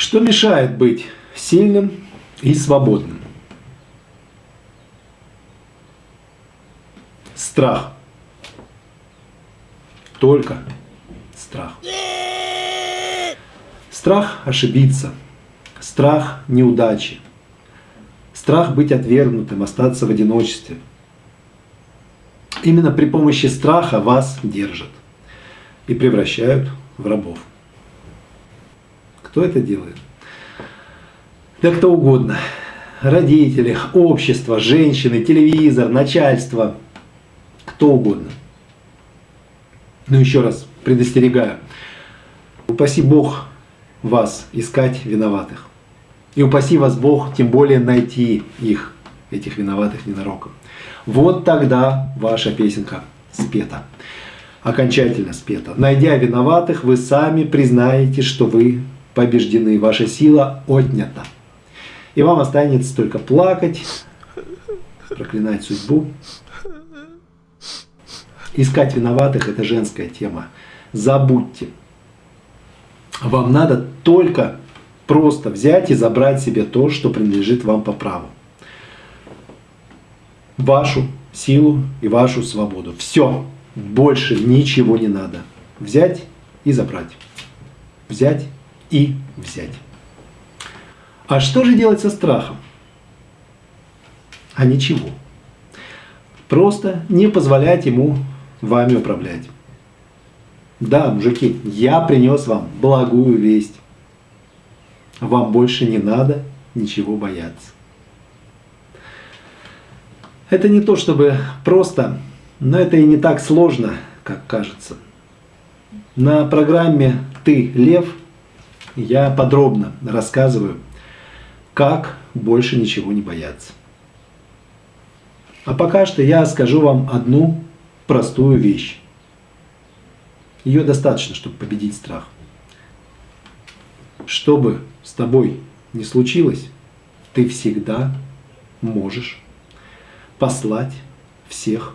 Что мешает быть сильным и свободным? Страх. Только страх. Страх ошибиться. Страх неудачи. Страх быть отвергнутым, остаться в одиночестве. Именно при помощи страха вас держат и превращают в рабов. Кто это делает? Да кто угодно. Родители, общество, женщины, телевизор, начальство. Кто угодно. Но еще раз предостерегаю. Упаси Бог вас искать виноватых. И упаси вас Бог, тем более найти их, этих виноватых ненароком. Вот тогда ваша песенка спета. Окончательно спета. Найдя виноватых, вы сами признаете, что вы побеждены, ваша сила отнята. И вам останется только плакать, проклинать судьбу. Искать виноватых – это женская тема. Забудьте. Вам надо только просто взять и забрать себе то, что принадлежит вам по праву. Вашу силу и вашу свободу. Все. Больше ничего не надо. Взять и забрать. Взять и взять. А что же делать со страхом? А ничего. Просто не позволять ему вами управлять. Да, мужики, я принес вам благую весть. Вам больше не надо ничего бояться. Это не то чтобы просто, но это и не так сложно, как кажется. На программе «Ты, Лев» я подробно рассказываю, как больше ничего не бояться. А пока что я скажу вам одну простую вещь. Ее достаточно, чтобы победить страх. Что бы с тобой не случилось, ты всегда можешь послать всех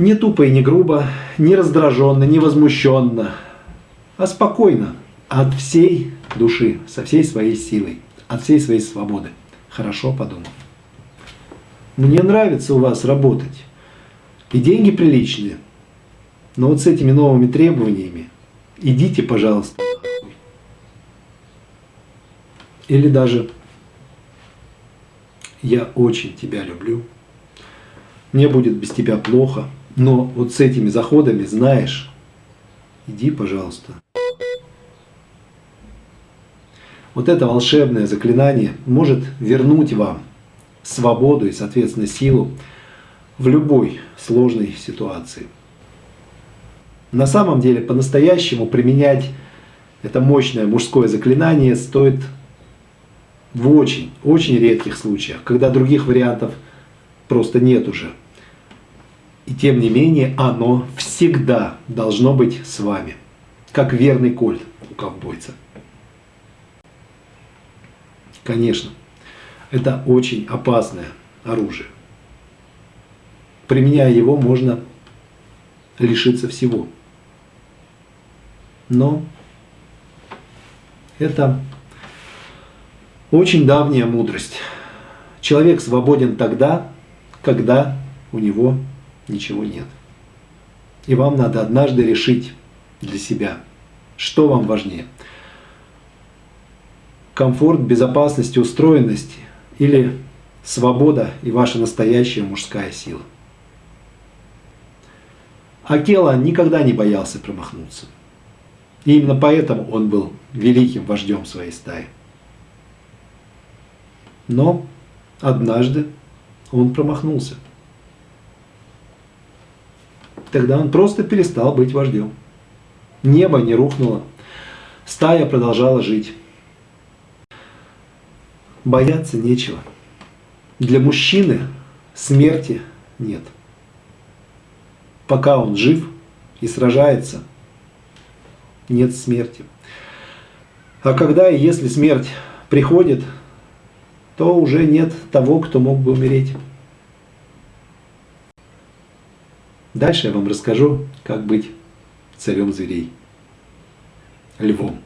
Не тупо и не грубо, не раздраженно, не возмущенно, а спокойно, от всей души, со всей своей силой, от всей своей свободы. Хорошо подумал. Мне нравится у вас работать. И деньги приличные. Но вот с этими новыми требованиями идите, пожалуйста. Или даже я очень тебя люблю. Мне будет без тебя плохо. Но вот с этими заходами знаешь, иди, пожалуйста. Вот это волшебное заклинание может вернуть вам свободу и, соответственно, силу в любой сложной ситуации. На самом деле, по-настоящему применять это мощное мужское заклинание стоит в очень, очень редких случаях, когда других вариантов просто нет уже. И тем не менее, оно всегда должно быть с вами, как верный кольт у ковбойца. Конечно, это очень опасное оружие. Применяя его, можно лишиться всего. Но это очень давняя мудрость. Человек свободен тогда, когда у него ничего нет. И вам надо однажды решить для себя, что вам важнее. Комфорт, безопасность, устроенность или свобода и ваша настоящая мужская сила. Акела никогда не боялся промахнуться. И именно поэтому он был великим вождем своей стаи. Но однажды он промахнулся. Тогда он просто перестал быть вождем. Небо не рухнуло. Стая продолжала жить. Бояться нечего. Для мужчины смерти нет. Пока он жив и сражается, нет смерти. А когда и если смерть приходит, то уже нет того, кто мог бы умереть. Дальше я вам расскажу, как быть царем зверей, львом.